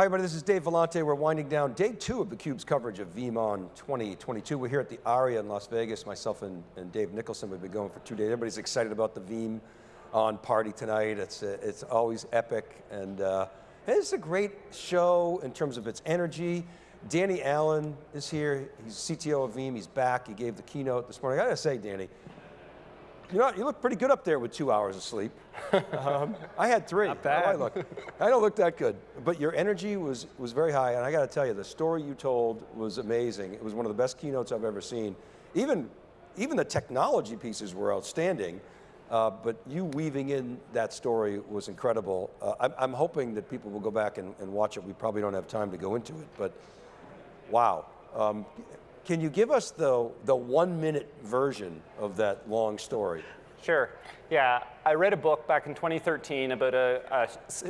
Hi everybody, this is Dave Vellante. We're winding down day two of theCUBE's coverage of VeeamON 2022. We're here at the Aria in Las Vegas. Myself and, and Dave Nicholson, we've been going for two days. Everybody's excited about the Veeam on party tonight. It's, uh, it's always epic and uh, it's a great show in terms of its energy. Danny Allen is here. He's CTO of Veeam. He's back. He gave the keynote this morning. I gotta say, Danny, you know, you look pretty good up there with two hours of sleep. um, I had three. Not bad. I look. I don't look that good, but your energy was was very high, and I got to tell you, the story you told was amazing. It was one of the best keynotes I've ever seen. Even even the technology pieces were outstanding. Uh, but you weaving in that story was incredible. Uh, I'm, I'm, hoping that people will go back and, and, watch it. We probably don't have time to go into it, but wow. Um, can you give us the, the one minute version of that long story? Sure, yeah. I read a book back in 2013 about a,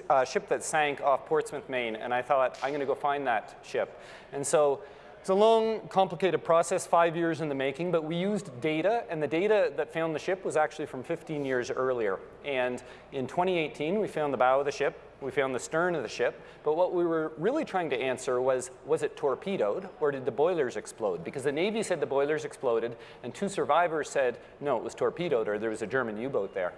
a, a ship that sank off Portsmouth, Maine, and I thought, I'm going to go find that ship. And so it's a long, complicated process, five years in the making, but we used data, and the data that found the ship was actually from 15 years earlier. And in 2018, we found the bow of the ship, we found the stern of the ship, but what we were really trying to answer was, was it torpedoed, or did the boilers explode? Because the Navy said the boilers exploded, and two survivors said, no, it was torpedoed, or there was a German U-boat there.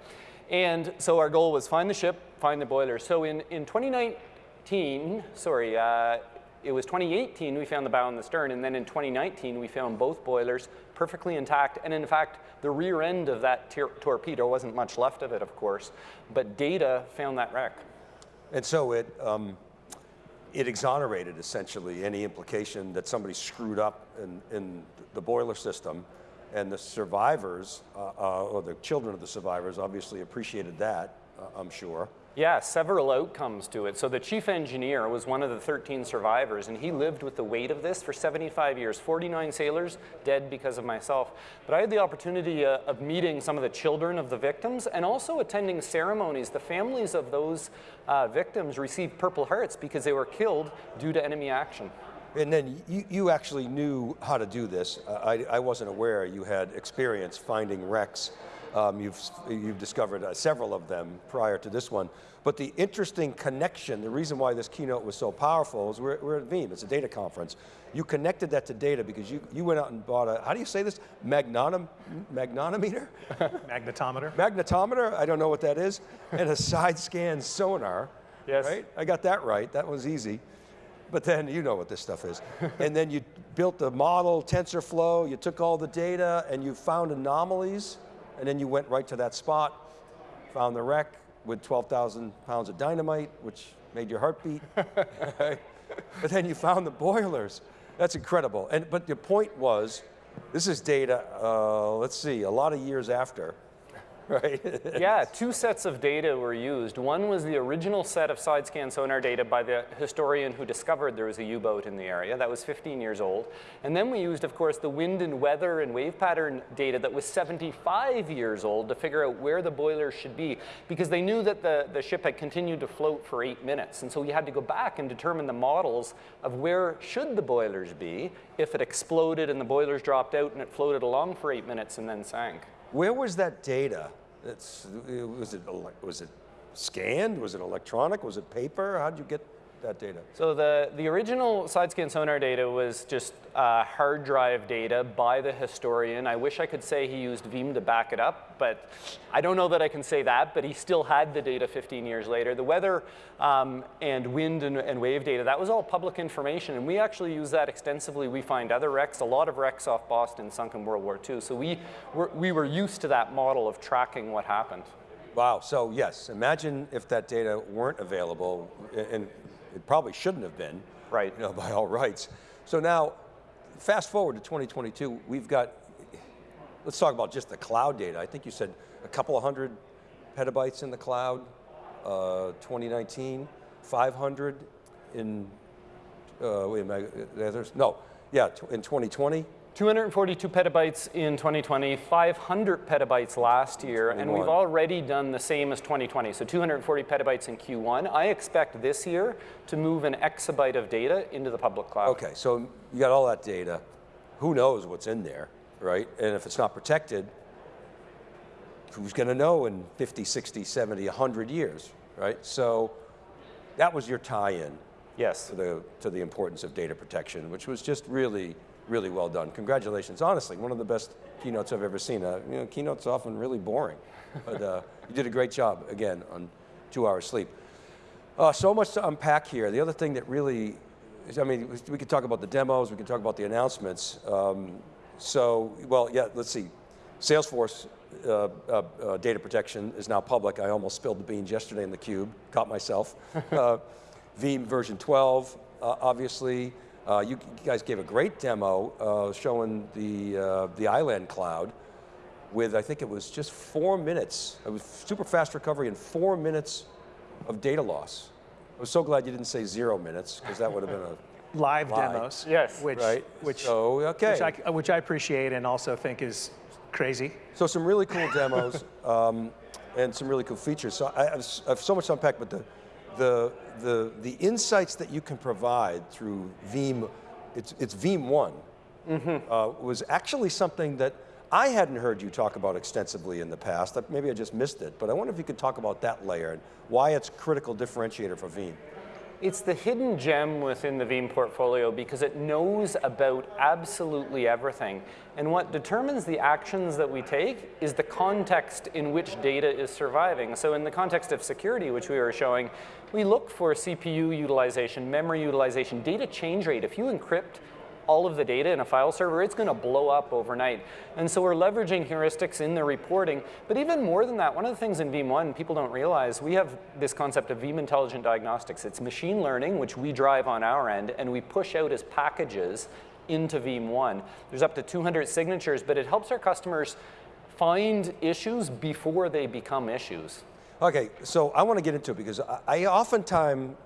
And so our goal was find the ship, find the boilers. So in, in 2019, sorry, uh, it was 2018 we found the bow and the stern, and then in 2019 we found both boilers perfectly intact, and in fact, the rear end of that torpedo wasn't much left of it, of course, but data found that wreck. And so it, um, it exonerated essentially any implication that somebody screwed up in, in the boiler system, and the survivors, uh, uh, or the children of the survivors obviously appreciated that, uh, I'm sure. Yeah, several outcomes to it. So the chief engineer was one of the 13 survivors, and he lived with the weight of this for 75 years. 49 sailors dead because of myself. But I had the opportunity uh, of meeting some of the children of the victims and also attending ceremonies. The families of those uh, victims received Purple Hearts because they were killed due to enemy action. And then you, you actually knew how to do this. I, I wasn't aware you had experience finding wrecks um, you've, you've discovered uh, several of them prior to this one. But the interesting connection, the reason why this keynote was so powerful is we're, we're at Veeam, it's a data conference. You connected that to data because you, you went out and bought a, how do you say this? Magnonom, magnetometer? Magnetometer. Magnetometer, I don't know what that is, and a side scan sonar. Yes. Right? I got that right, that was easy. But then you know what this stuff is. and then you built the model, TensorFlow, you took all the data and you found anomalies and then you went right to that spot, found the wreck with 12,000 pounds of dynamite, which made your heart beat. but then you found the boilers. That's incredible. And, but the point was, this is data, uh, let's see, a lot of years after, right? yeah, two sets of data were used. One was the original set of side scan sonar data by the historian who discovered there was a U-boat in the area. That was 15 years old. And then we used, of course, the wind and weather and wave pattern data that was 75 years old to figure out where the boilers should be because they knew that the, the ship had continued to float for eight minutes. And so we had to go back and determine the models of where should the boilers be if it exploded and the boilers dropped out and it floated along for eight minutes and then sank. Where was that data? Was, it, was it scanned? Was it electronic? Was it paper? How did you get that data? So the, the original side scan sonar data was just uh, hard drive data by the historian. I wish I could say he used Veeam to back it up, but I don't know that I can say that, but he still had the data 15 years later. The weather um, and wind and, and, wave data, that was all public information, and we actually use that extensively. We find other wrecks, a lot of wrecks off Boston sunk in World War II, so we were, we were used to that model of tracking what happened. Wow, so yes, imagine if that data weren't available, and it probably shouldn't have been, right? You know, by all rights. So now, fast forward to 2022, we've got, let's talk about just the cloud data. I think you said a couple of hundred petabytes in the cloud, uh, 2019, 500 in, uh, wait a minute, no, yeah, in 2020, 242 petabytes in 2020, 500 petabytes last year, and we've already done the same as 2020, so 240 petabytes in Q1. I expect this year to move an exabyte of data into the public cloud. Okay, so you got all that data. Who knows what's in there, right? And if it's not protected, who's going to know in 50, 60, 70, 100 years, right? So that was your tie-in. Yes. to the, to the importance of data protection, which was just really, really well done. Congratulations. Honestly, one of the best keynotes I've ever seen. Uh, you know, keynotes often really boring, but uh, you did a great job, again, on two hours sleep. Uh, so much to unpack here. The other thing that really, is, I mean, we could talk about the demos, we could talk about the announcements. Um, so, well, yeah, let's see. Salesforce uh, uh, uh, data protection is now public. I almost spilled the beans yesterday in theCUBE, caught myself. Uh, Veeam version 12, uh, obviously. Uh, you, you, guys gave a great demo showing the, the Island cloud with, I think it was just four minutes. It was super fast recovery in four minutes of data loss. I was so glad you didn't say zero minutes, because that would have been a live lie. demos. Yes. Which, right? which, so, okay. which I, which I appreciate and also think is crazy. So some really cool demos um, and some really cool features. So I have, I have, so much to unpack, but the, the, the, the insights that you can provide through Veeam, it's, it's Veeam One, mm -hmm. uh, was actually something that I hadn't heard you talk about extensively in the past. Maybe I just missed it, but I wonder if you could talk about that layer and why it's a critical differentiator for Veeam. It's the hidden gem within the Veeam portfolio because it knows about absolutely everything. And what determines the actions that we take is the context in which data is surviving. So in the context of security, which we were showing, we look for CPU utilization, memory utilization, data change rate. If you encrypt all of the data in a file server, it's going to blow up overnight. And so we're leveraging heuristics in the reporting. But even more than that, one of the things in Veeam One people don't realize, we have this concept of Veeam Intelligent Diagnostics. It's machine learning, which we drive on our end, and we push out as packages into Veeam One. There's up to 200 signatures, but it helps our customers find issues before they become issues. Okay, so I want to get into it because I, I oftentimes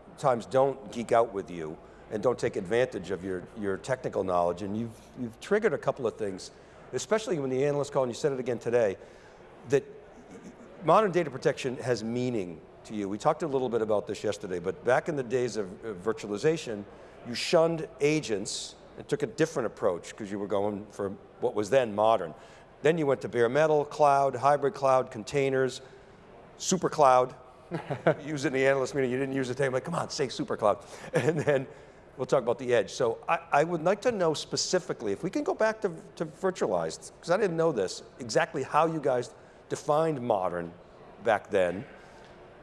don't geek out with you and don't take advantage of your, your technical knowledge. And you've, you've triggered a couple of things, especially when the analyst called, and you said it again today, that modern data protection has meaning to you. We talked a little bit about this yesterday, but back in the days of virtualization, you shunned agents and took a different approach because you were going for what was then modern. Then you went to bare metal, cloud, hybrid cloud, containers, super cloud. use it in the analyst meeting, you didn't use the I'm like, come on, say super cloud. And then We'll talk about the edge. So I, I, would like to know specifically, if we can go back to, to virtualized, because I didn't know this, exactly how you guys defined modern back then,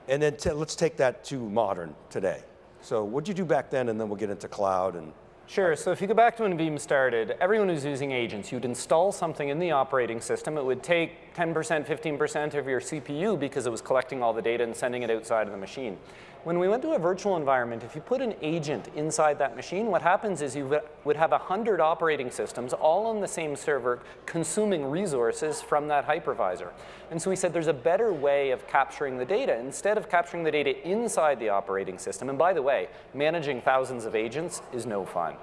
and then let's take that to modern today. So what'd you do back then, and then we'll get into cloud and Sure, so if you go back to when Veeam started, everyone was using agents. You'd install something in the operating system. It would take 10%, 15% of your CPU because it was collecting all the data and sending it outside of the machine. When we went to a virtual environment, if you put an agent inside that machine, what happens is you would have 100 operating systems all on the same server consuming resources from that hypervisor. And so we said there's a better way of capturing the data. Instead of capturing the data inside the operating system, and by the way, managing thousands of agents is no fun.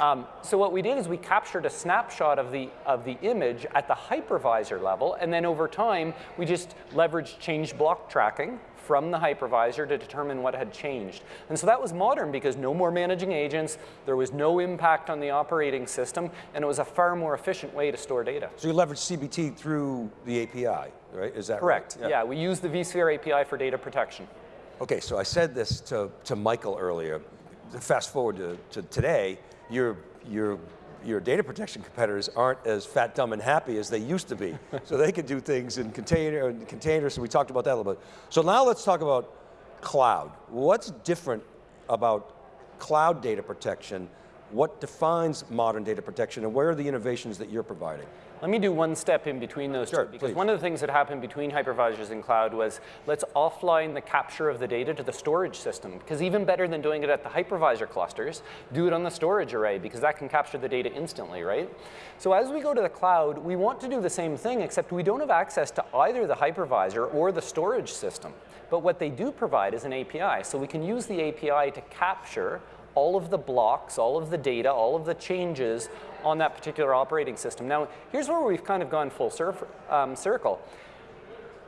Um, so what we did is we captured a snapshot of the, of the image at the hypervisor level, and then over time, we just leveraged change block tracking from the hypervisor to determine what had changed. And so that was modern because no more managing agents, there was no impact on the operating system, and it was a far more efficient way to store data. So you leverage CBT through the API, right? Is that Correct. right? Yeah. yeah, we use the vSphere API for data protection. Okay, so I said this to, to Michael earlier. Fast forward to, to today, you're, you're your data protection competitors aren't as fat, dumb, and happy as they used to be. so they can do things in container, containers, so we talked about that a little bit. So now let's talk about cloud. What's different about cloud data protection? What defines modern data protection, and where are the innovations that you're providing? Let me do one step in between those sure, two, because please. one of the things that happened between hypervisors and cloud was let's offline the capture of the data to the storage system, because even better than doing it at the hypervisor clusters, do it on the storage array, because that can capture the data instantly, right? So as we go to the cloud, we want to do the same thing, except we don't have access to either the hypervisor or the storage system. But what they do provide is an API, so we can use the API to capture all of the blocks, all of the data, all of the changes on that particular operating system. Now, here's where we've kind of gone full um, circle.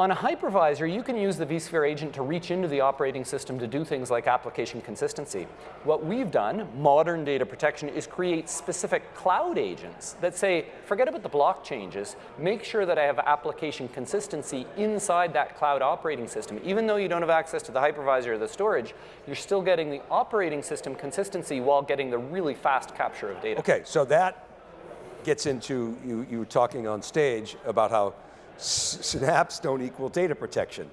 On a hypervisor, you can use the vSphere agent to reach into the operating system to do things like application consistency. What we've done, modern data protection, is create specific cloud agents that say, forget about the block changes, make sure that I have application consistency inside that cloud operating system. Even though you don't have access to the hypervisor or the storage, you're still getting the operating system consistency while getting the really fast capture of data. Okay, so that gets into, you, you were talking on stage about how snaps don't equal data protection.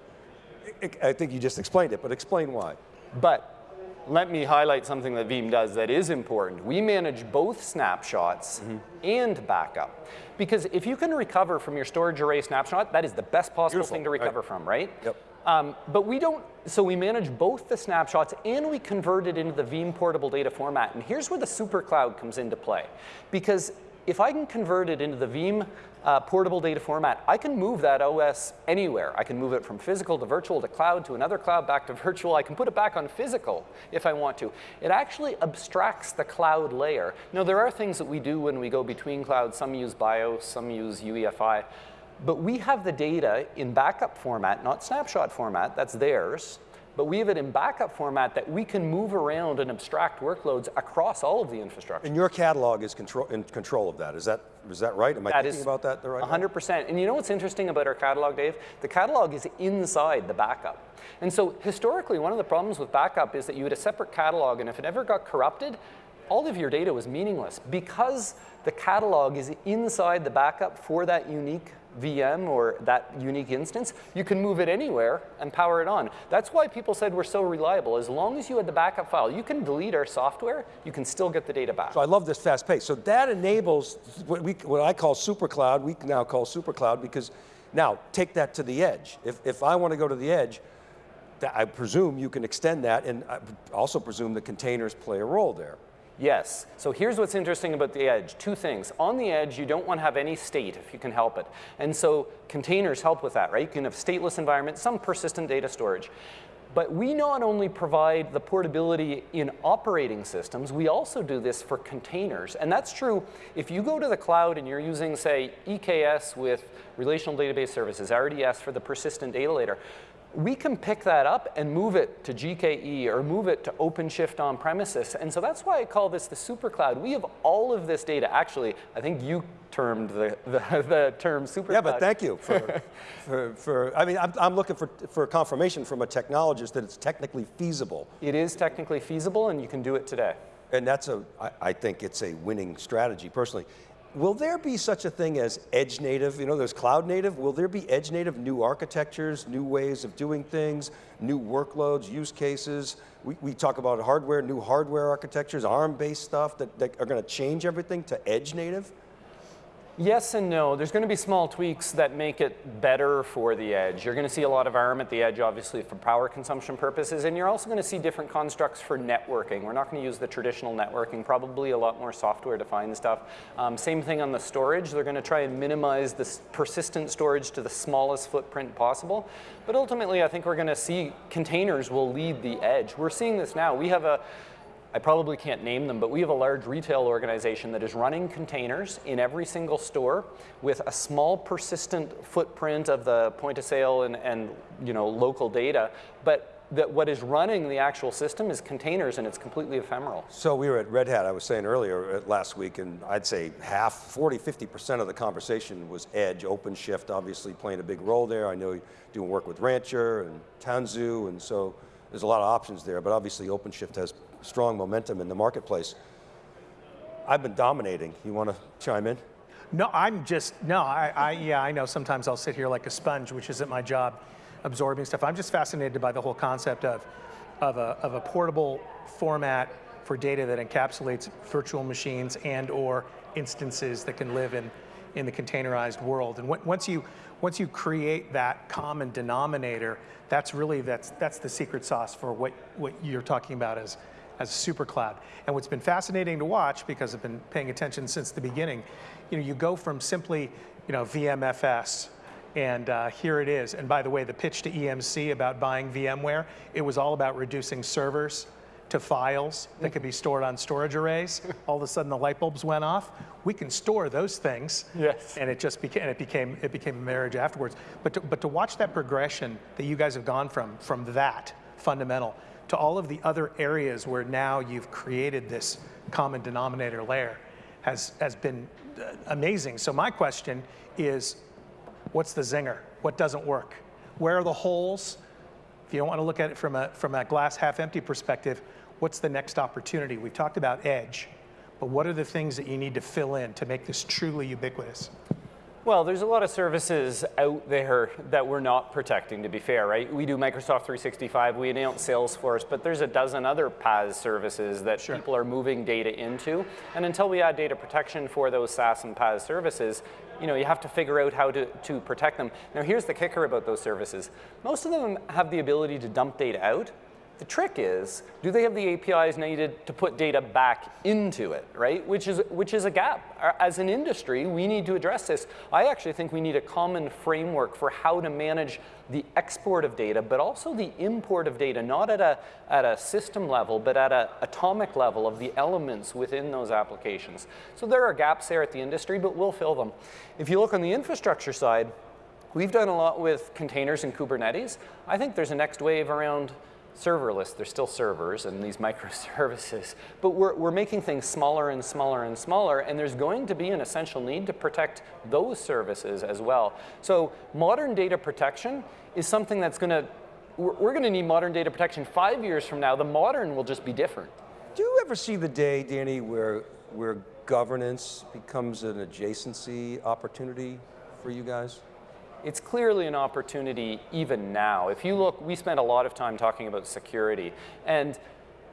I think you just explained it, but explain why. But let me highlight something that Veeam does that is important. We manage both snapshots mm -hmm. and backup. Because if you can recover from your storage array snapshot, that is the best possible Beautiful. thing to recover right. from, right? Yep. Um, but we don't, so we manage both the snapshots and we convert it into the Veeam portable data format. And here's where the super cloud comes into play. Because if I can convert it into the Veeam uh, portable data format, I can move that OS anywhere. I can move it from physical to virtual to cloud to another cloud back to virtual. I can put it back on physical if I want to. It actually abstracts the cloud layer. Now, there are things that we do when we go between clouds. Some use BIOS, some use UEFI. But we have the data in backup format, not snapshot format, that's theirs but we have it in backup format that we can move around and abstract workloads across all of the infrastructure. And your catalog is control, in control of that. Is that, is that right? Am I that thinking about that the right 100%. Way? And you know what's interesting about our catalog, Dave? The catalog is inside the backup. And so historically, one of the problems with backup is that you had a separate catalog, and if it ever got corrupted, all of your data was meaningless because the catalog is inside the backup for that unique VM or that unique instance, you can move it anywhere and power it on. That's why people said we're so reliable. As long as you had the backup file, you can delete our software, you can still get the data back. So I love this fast pace. So that enables what, we, what I call super cloud, we now call super cloud because now take that to the edge. If, if I want to go to the edge, I presume you can extend that and I also presume the containers play a role there. Yes. So here's what's interesting about the edge. Two things. On the edge, you don't want to have any state if you can help it. And so containers help with that, right? You can have stateless environments, some persistent data storage. But we not only provide the portability in operating systems, we also do this for containers. And that's true if you go to the cloud and you're using, say, EKS with Relational Database Services, RDS for the persistent data layer we can pick that up and move it to GKE or move it to OpenShift on premises. And so that's why I call this the super cloud. We have all of this data. Actually, I think you termed the, the, the term super Yeah, but thank you for, for, for, I mean, I'm, I'm looking for, for confirmation from a technologist that it's technically feasible. It is technically feasible and you can do it today. And that's a, I, I think it's a winning strategy personally. Will there be such a thing as edge native? You know, there's cloud native. Will there be edge native, new architectures, new ways of doing things, new workloads, use cases? We, we talk about hardware, new hardware architectures, ARM-based stuff that, that are going to change everything to edge native? Yes and no. There's going to be small tweaks that make it better for the edge. You're going to see a lot of ARM at the edge, obviously, for power consumption purposes, and you're also going to see different constructs for networking. We're not going to use the traditional networking, probably a lot more software-defined stuff. Um, same thing on the storage. They're going to try and minimize the persistent storage to the smallest footprint possible. But ultimately, I think we're going to see containers will lead the edge. We're seeing this now. We have a I probably can't name them, but we have a large retail organization that is running containers in every single store with a small persistent footprint of the point of sale and, and you know, local data, but that what is running the actual system is containers and it's completely ephemeral. So we were at Red Hat, I was saying earlier uh, last week, and I'd say half, 40, 50% of the conversation was Edge, OpenShift obviously playing a big role there. I know you're doing work with Rancher and Tanzu, and so there's a lot of options there, but obviously OpenShift has strong momentum in the marketplace. I've been dominating. You want to chime in? No, I'm just, no, I, I, yeah, I know sometimes I'll sit here like a sponge, which isn't my job, absorbing stuff. I'm just fascinated by the whole concept of, of, a, of a portable format for data that encapsulates virtual machines and or instances that can live in, in the containerized world. And once you, once you create that common denominator, that's really, that's, that's the secret sauce for what, what you're talking about as, as a super cloud. And what's been fascinating to watch, because I've been paying attention since the beginning, you know, you go from simply, you know, VMFS, and uh, here it is. And by the way, the pitch to EMC about buying VMware, it was all about reducing servers to files that could be stored on storage arrays. All of a sudden, the light bulbs went off. We can store those things. Yes. And it just became it became it became a marriage afterwards. But to, but to watch that progression that you guys have gone from from that fundamental to all of the other areas where now you've created this common denominator layer has has been uh, amazing. So my question is, what's the zinger? What doesn't work? Where are the holes? If you don't want to look at it from a, from a glass half empty perspective, what's the next opportunity? We've talked about edge, but what are the things that you need to fill in to make this truly ubiquitous? Well, there's a lot of services out there that we're not protecting, to be fair, right? We do Microsoft 365, we announce Salesforce, but there's a dozen other PaaS services that Sure. people are moving data into. And until we add data protection for those SaaS and PaaS services, you know, you have to figure out how to, to protect them. Now, here's the kicker about those services. Most of them have the ability to dump data out, the trick is, do they have the APIs needed to put data back into it, right? Which is, which is a gap. Uh, As an industry, we need to address this. I actually think we need a common framework for how to manage the export of data, but also the import of data, not at a, at a system level, but at an atomic level of the elements within those applications. So there are gaps there at the industry, but we'll fill them. If you look on the infrastructure side, We've done a lot with containers and Kubernetes. I think there's a next wave around serverless. they're still servers and these microservices, but we're, we're making things smaller and smaller and smaller, and there's going to be an essential need to protect those services as well. So modern data protection is something that's going to, we're, we're going to need modern data protection five years from now. The modern will just be different. Do you ever see the day, Danny, where, where governance becomes an adjacency opportunity for you guys? It's clearly an opportunity even now. If you look, we spent a lot of time talking about security. And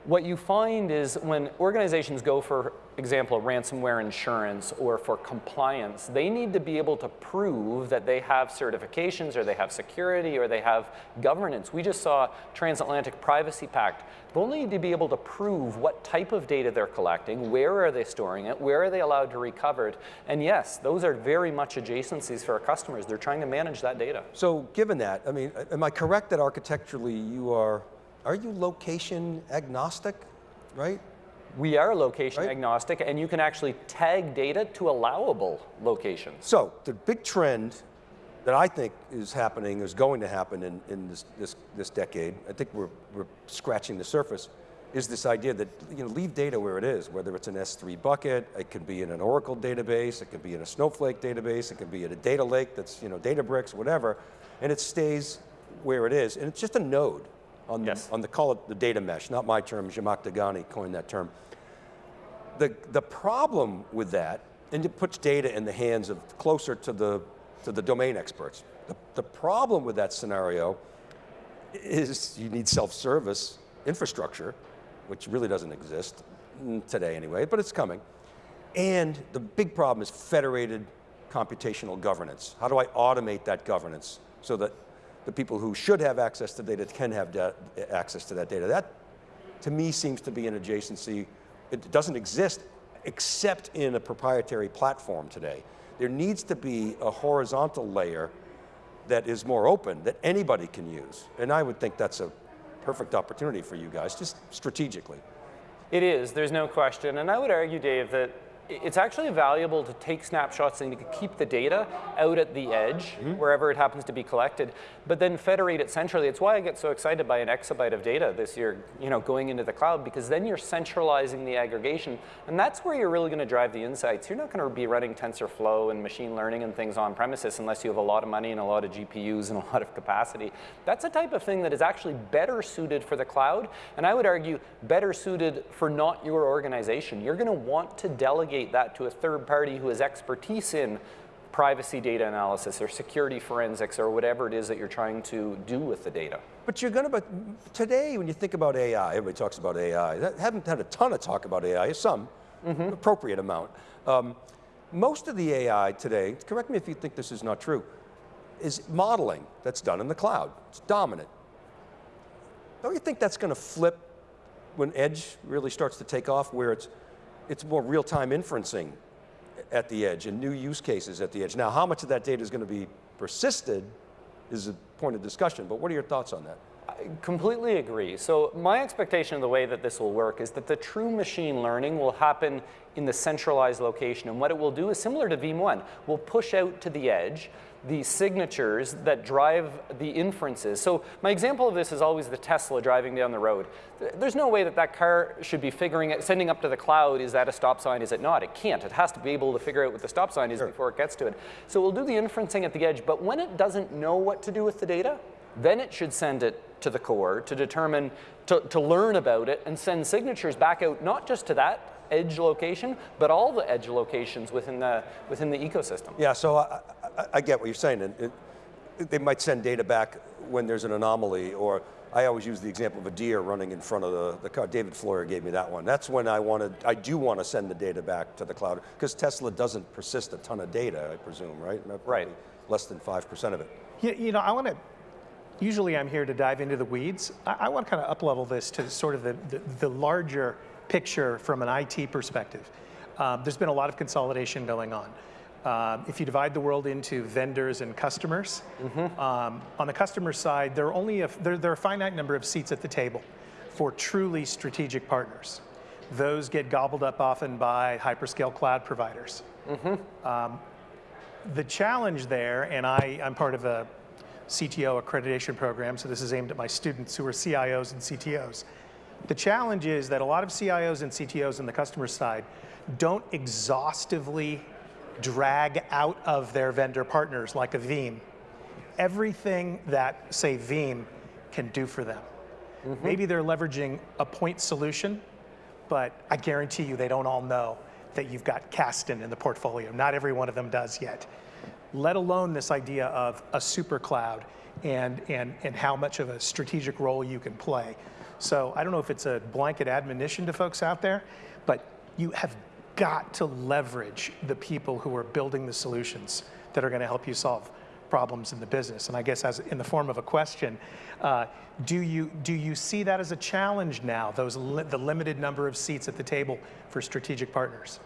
what you find is when organizations go for example, ransomware insurance or for compliance, they need to be able to prove that they have certifications or they have security or they have governance. We just saw Transatlantic Privacy Pact. They only need to be able to prove what type of data they're collecting, where are they storing it, where are they allowed to recover it. And yes, those are very much adjacencies for our customers. They're trying to manage that data. So given that, I mean, am I correct that architecturally you are, are you location agnostic, right? We are location Right. agnostic, and you can actually tag data to allowable locations. So the big trend that I think is happening, is going to happen in, in this, this, this decade, I think we're, we're scratching the surface, is this idea that you know, leave data where it is, whether it's an S3 bucket, it could be in an Oracle database, it could be in a Snowflake database, it could be in a data lake that's you know, Databricks, whatever, and it stays where it is. And it's just a node on, Yes. the, on the, call it the data mesh, not my term, Zhamak Dehghani coined that term. The, the problem with that, and it puts data in the hands of closer to the, to the domain experts. The, the problem with that scenario is you need self-service infrastructure, which really doesn't exist today anyway, but it's coming. And the big problem is federated computational governance. How do I automate that governance so that the people who should have access to data can have access to that data? That, to me, seems to be an adjacency. It doesn't exist except in a proprietary platform today. There needs to be a horizontal layer that is more open, that anybody can use. And I would think that's a perfect opportunity for you guys, just strategically. It is, there's no question. And I would argue, Dave, that it's actually valuable to take snapshots and to keep the data out at the edge, mm-hmm. wherever it happens to be collected, but then federate it centrally. It's why I get so excited by an exabyte of data this year, you know, going into the cloud, because then you're centralizing the aggregation, and that's where you're really going to drive the insights. You're not going to be running TensorFlow and machine learning and things on premises unless you have a lot of money and a lot of GPUs and a lot of capacity. That's a type of thing that is actually better suited for the cloud, and I would argue better suited for not your organization. You're going to want to delegate that to a third party who has expertise in privacy data analysis or security forensics or whatever it is that you're trying to do with the data. But you're going to, but today when you think about AI, everybody talks about AI. That, haven't had a ton of talk about AI, some, appropriate amount. Um, most of the AI today, correct me if you think this is not true, is modeling that's done in the cloud. It's dominant. Don't you think that's going to flip when edge really starts to take off, where it's, it's more real-time inferencing at the edge and new use cases at the edge? Now, how much of that data is going to be persisted is a point of discussion, but what are your thoughts on that? I completely agree. So my expectation of the way that this will work is that the true machine learning will happen in the centralized location. And what it will do is similar to Veeam One. We'll push out to the edge the signatures that drive the inferences. So my example of this is always the Tesla driving down the road. There's no way that that car should be figuring it, sending up to the cloud, is that a stop sign, is it not? It can't. It has to be able to figure out what the stop sign is sure. before it gets to it. So we'll do the inferencing at the edge, but when it doesn't know what to do with the data, then it should send it to the core to determine, to, to learn about it and send signatures back out, not just to that edge location, but all the edge locations within the, within the ecosystem. Yeah, so I, I, I get what you're saying. It, it, they might send data back when there's an anomaly, or I always use the example of a deer running in front of the, the car. David Floyer gave me that one. That's when I wanted, I do want to send the data back to the cloud, because Tesla doesn't persist a ton of data, I presume, right? Right. Less than 5% of it. You, you know, I want to usually I'm here to dive into the weeds. I, I want to kind of uplevel this to sort of the, the, the larger picture from an IT perspective. Um, there's been a lot of consolidation going on. Um, if you divide the world into vendors and customers, mm -hmm. um, on the customer side, there are only a, there, there, are a finite number of seats at the table for truly strategic partners. Those get gobbled up often by hyperscale cloud providers. Mm -hmm. the challenge there, and I, I'm part of a CTO accreditation program, so this is aimed at my students who are CIOs and CTOs. The challenge is that a lot of CIOs and CTOs on the customer side don't exhaustively drag out of their vendor partners like a Veeam everything that, say, Veeam can do for them. Mm -hmm. Maybe they're leveraging a point solution, but I guarantee you they don't all know that you've got Kasten in the portfolio. Not every one of them does yet let alone this idea of a super cloud and, and, and how much of a strategic role you can play. So I don't know if it's a blanket admonition to folks out there, but you have got to leverage the people who are building the solutions that are going to help you solve problems in the business. And I guess as in the form of a question, uh, do you do you see that as a challenge now? Those li the limited number of seats at the table for strategic partners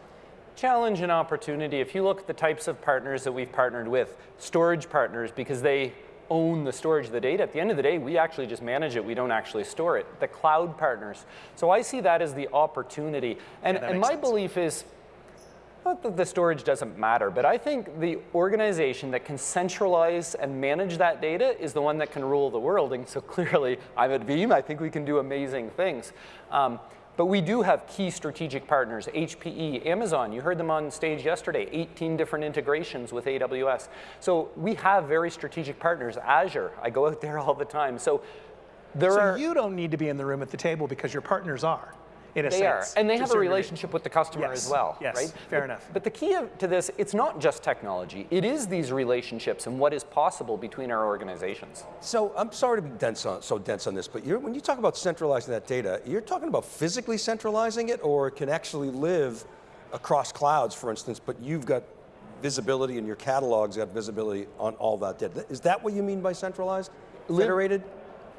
challenge and opportunity. If you look at the types of partners that we've partnered with, storage partners, because they own the storage of the data. At the end of the day, we actually just manage it. We don't actually store it. The cloud partners. So I see that as the opportunity. And, yeah, and my sense. belief is, not that the storage doesn't matter, but I think the organization that can centralize and manage that data is the one that can rule the world. And so clearly, I'm at Veeam. I think we can do amazing things. Um, but we do have key strategic partners, HPE, Amazon, you heard them on stage yesterday, 18 different integrations with AWS. So we have very strategic partners. Azure, I go out there all the time. So there so are- you don't need to be in the room at the table because your partners are in a they sense. Are. And they have a relationship with the customer yes. as well, yes. right? Fair but, enough. But the key to this, it's not just technology. It is these relationships and what is possible between our organizations. So I'm sorry to be dense on, so dense on this, but when you talk about centralizing that data, you're talking about physically centralizing it or it can actually live across clouds, for instance, but you've got visibility and your catalog's got visibility on all that data. Is that what you mean by centralized? Federated?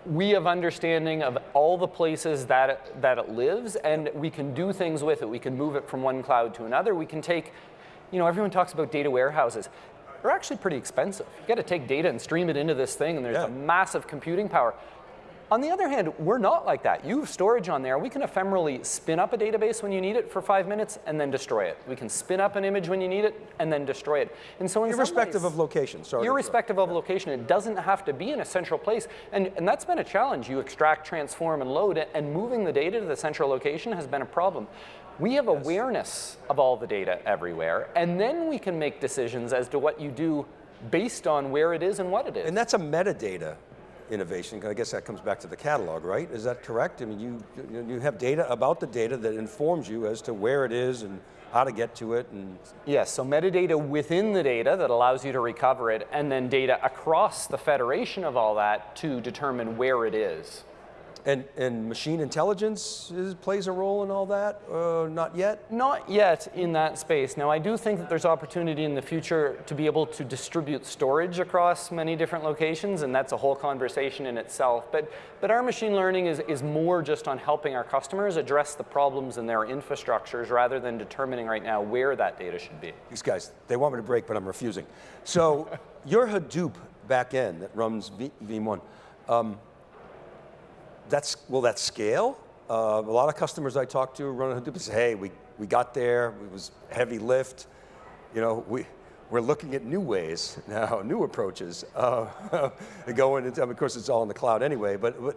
We have understanding of all the places that it, that it lives, and we can do things with it. We can move it from one cloud to another. We can take, you know, everyone talks about data warehouses. They're actually pretty expensive. You got to take data and stream it into this thing, and there's yeah. a massive computing power. On the other hand, we're not like that. You have storage on there. We can ephemerally spin up a database when you need it for five minutes and then destroy it. We can spin up an image when you need it and then destroy it. And so in irrespective ways, of location, sorry. Irrespective of location, it doesn't have to be in a central place. And, and that's been a challenge. You extract, transform, and load and moving the data to the central location has been a problem. We have awareness of all the data everywhere, and then we can make decisions as to what you do based on where it is and what it is. And that's a metadata innovation. I guess that comes back to the catalog, right? Is that correct? I mean, you, you have data about the data that informs you as to where it is and how to get to it. And yes, so metadata within the data that allows you to recover it, and then data across the federation of all that to determine where it is. And, and machine intelligence is, plays a role in all that? Uh, not yet? Not yet in that space. Now, I do think that there's opportunity in the future to be able to distribute storage across many different locations, and that's a whole conversation in itself. But, but our machine learning is, is more just on helping our customers address the problems in their infrastructures rather than determining right now where that data should be. These guys, they want me to break, but I'm refusing. So your Hadoop backend that runs v, Veeam One, um, that's, will that scale? Uh, a lot of customers I talk to running Hadoop say, hey, we, we got there, it was heavy lift. You know, we, we're looking at new ways now, new approaches. Uh, going into, of course, it's all in the cloud anyway, but what,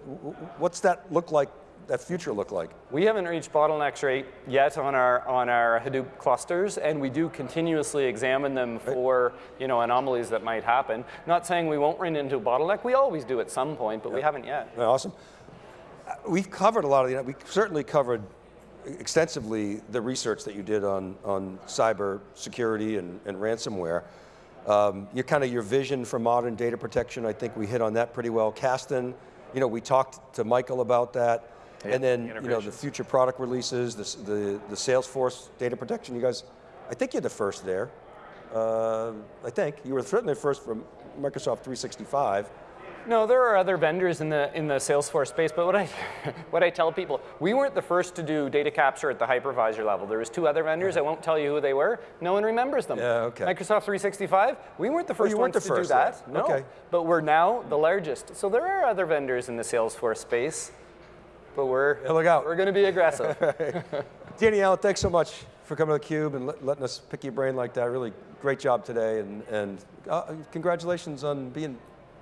what's that look like, that future look like? We haven't reached bottlenecks rate yet on our on our Hadoop clusters, and we do continuously examine them for you know anomalies that might happen. Not saying we won't run into a bottleneck. We always do at some point, but we haven't yet. Awesome. We've covered a lot of the, we certainly covered extensively the research that you did on, on cyber security and, and ransomware. Um, your kind of your vision for modern data protection, I think we hit on that pretty well. Kasten, you know, we talked to Michael about that. and then, you know, the future product releases, the, the, the Salesforce data protection, you guys, I think you're the first there. Uh, I think, you were certainly the first from Microsoft 365. No, there are other vendors in the in the Salesforce space, but what I what I tell people, we weren't the first to do data capture at the hypervisor level. There was two other vendors. I won't tell you who they were. No one remembers them. Yeah, okay. Oh, Microsoft 365. We weren't the 1st you ones weren't the to first do that. there. No. Okay. But we're now the largest. So there are other vendors in the Salesforce space, but we're Yeah, look out. we're going to be aggressive. Danny Allen, thanks so much for coming to theCUBE and let, letting us pick your brain like that. Really great job today, and, and uh, congratulations on being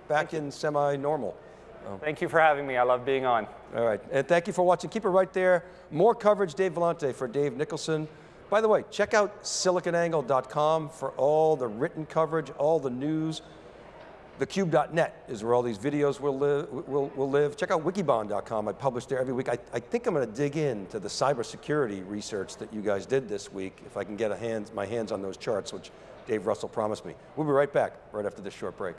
back in semi-normal. Oh. Thank you for having me. I love being on. All right, and thank you for watching. Keep it right there. More coverage, Dave Vellante for Dave Nicholson. By the way, check out siliconangle.com for all the written coverage, all the news. TheCube.net is where all these videos will live. Will, will live. Check out wikibon.com. I publish there every week. I, I think I'm going to dig into the cybersecurity research that you guys did this week, if I can get a hands, my hands on those charts, which Dave Russell promised me. We'll be right back, right after this short break.